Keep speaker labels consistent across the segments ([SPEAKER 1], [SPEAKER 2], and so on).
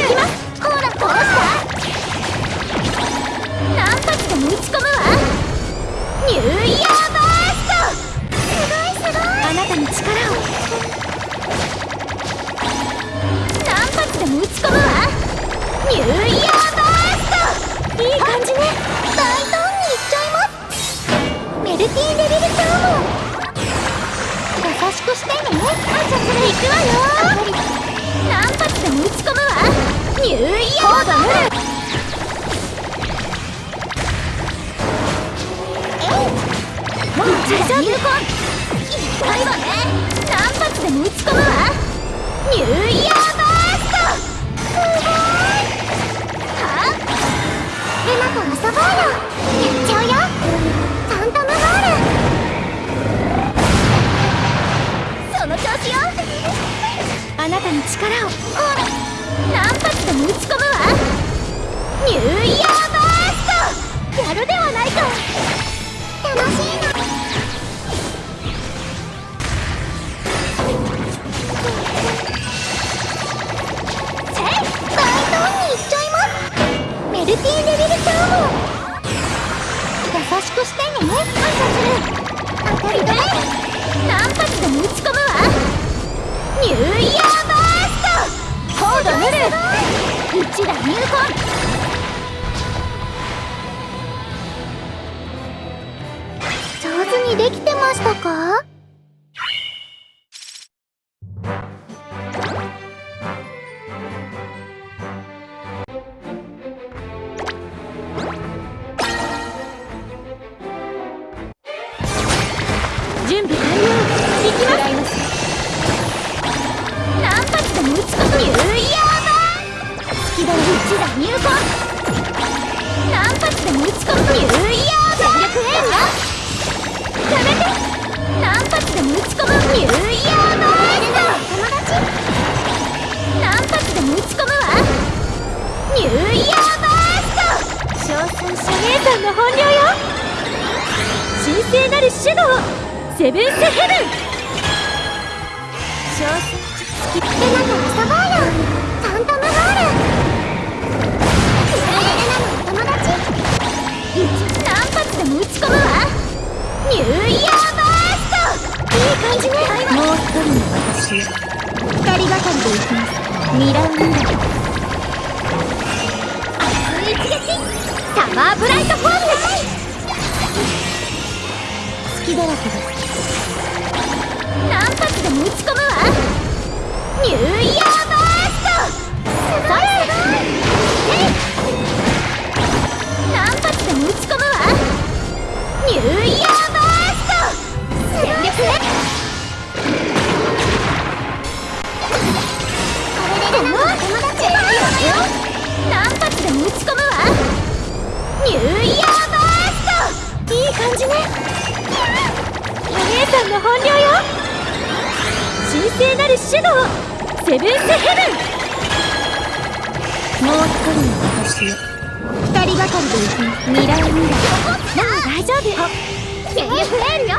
[SPEAKER 1] 行きます。あなたに力をほら何発でも打ち込む。ニューイヤーバースト。やるではないか楽しいなせい大胆にいっちゃいますメルティーデビルチャーモン優しくしてね。感謝する。当たり前。何発でも打ち込むわ。にできてましたか？準備完了。行きます。何発でも打ち込むニューイヤーバー隙だ一打入魂。何発でも打ち込むニニューイヤーバー友達。何発でも打ち込むわ。ニューイヤーバースト。称賛者姉さんの本領よ。神聖なる手動。セブンスヘブン。少数好きってなく遊ぼう二人がかりで行きます。ミラウミラ熱い一撃サマーブライトフォーム好きだらけです。何発でも打ち込むわ。ニューイヤー。ニューイヤーバーストいい感じね。お姉さんの本領よ。神聖なる手動セブンスヘブンもう一人の私へ二人がかりで行く未来未来もう大丈夫全力エールよ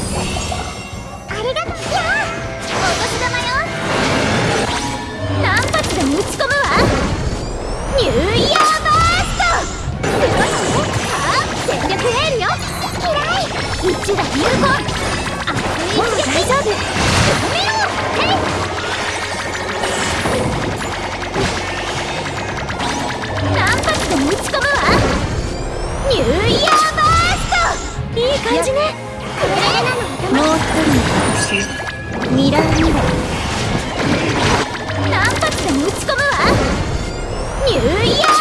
[SPEAKER 1] し。ミラーミラー。何発でも打ち込むわ。ニューイヤー。